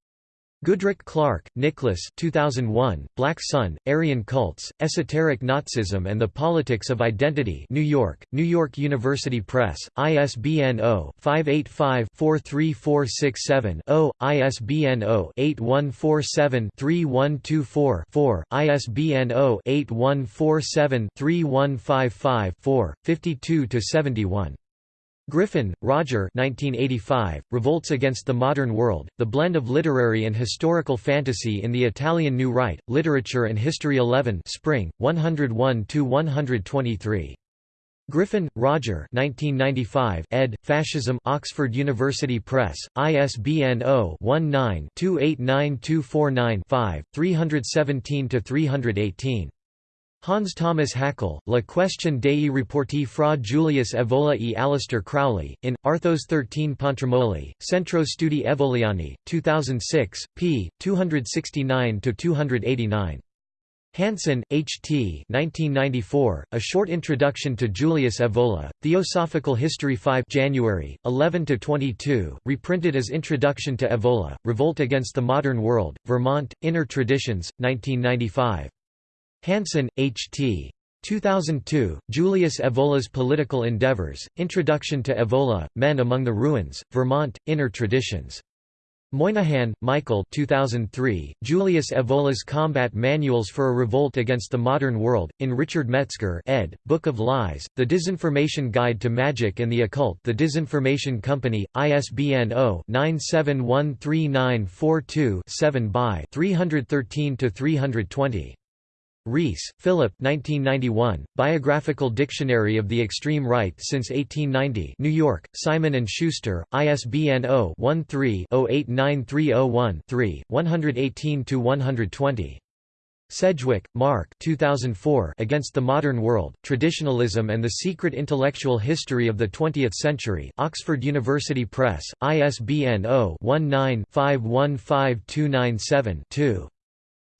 Goodrick-Clarke, Nicholas 2001, Black Sun, Aryan Cults, Esoteric Nazism and the Politics of Identity New York, New York University Press, ISBN 0-585-43467-0, ISBN 0-8147-3124-4, ISBN 0-8147-3155-4, 52–71. Griffin, Roger 1985, Revolts Against the Modern World, The Blend of Literary and Historical Fantasy in the Italian New Right, Literature and History 11 Spring, 101–123. Griffin, Roger 1995, ed. Fascism Oxford University Press, ISBN 0-19-289249-5, 317–318. Hans Thomas Hakl, La question dei rapporti fra Julius Evola e Aleister Crowley, in, Arthos 13 Pontremoli, Centro Studi Evoliani, 2006, p. 269–289. Hansen, H. T. 1994, A Short Introduction to Julius Evola, Theosophical History 5 January, 11–22, reprinted as Introduction to Evola, Revolt Against the Modern World, Vermont, Inner Traditions, 1995. Hansen, H. T. 2002, Julius Evola's Political Endeavors, Introduction to Evola, Men Among the Ruins, Vermont, Inner Traditions. Moynihan, Michael 2003, Julius Evola's Combat Manuals for a Revolt Against the Modern World, in Richard Metzger ed., Book of Lies, The Disinformation Guide to Magic and the Occult The Disinformation Company, ISBN 0-9713942-7 by 313–320. Rees, Philip 1991, Biographical Dictionary of the Extreme Right since 1890 New York, Simon & Schuster, ISBN 0-13-089301-3, 118–120. Sedgwick, Mark 2004 Against the Modern World, Traditionalism and the Secret Intellectual History of the Twentieth Century Oxford University Press, ISBN 0-19-515297-2.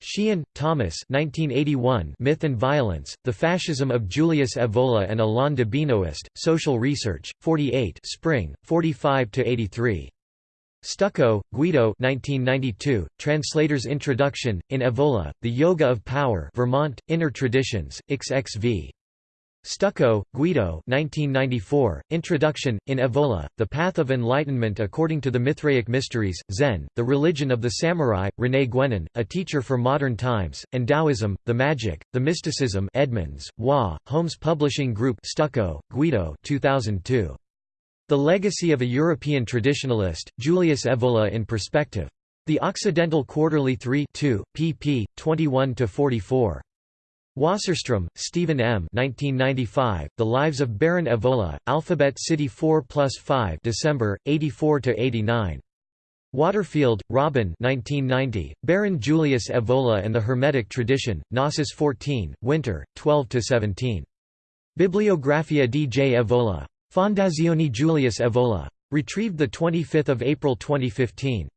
Sheehan, Thomas 1981 Myth and Violence, The Fascism of Julius Evola and Alain de Benoist, Social Research, 48 Spring, 45–83. Stucco, Guido 1992, Translator's Introduction, in Evola, The Yoga of Power Vermont, Inner Traditions, XXV. Stucco, Guido 1994, Introduction, in Evola, The Path of Enlightenment According to the Mithraic Mysteries, Zen, The Religion of the Samurai, René Guénon, A Teacher for Modern Times, and Taoism, The Magic, The Mysticism Edmonds, Wa, Holmes Publishing Group Stucco, Guido 2002. The Legacy of a European Traditionalist, Julius Evola in Perspective. The Occidental Quarterly 3 2, pp. 21–44. Wasserstrom, Stephen M. 1995, the Lives of Baron Evola, Alphabet City 4 plus 5 December, 84–89. Waterfield, Robin 1990, Baron Julius Evola and the Hermetic Tradition, Gnosis 14, Winter, 12–17. Bibliografia di J. Evola. Fondazione Julius Evola. Retrieved 25 April 2015.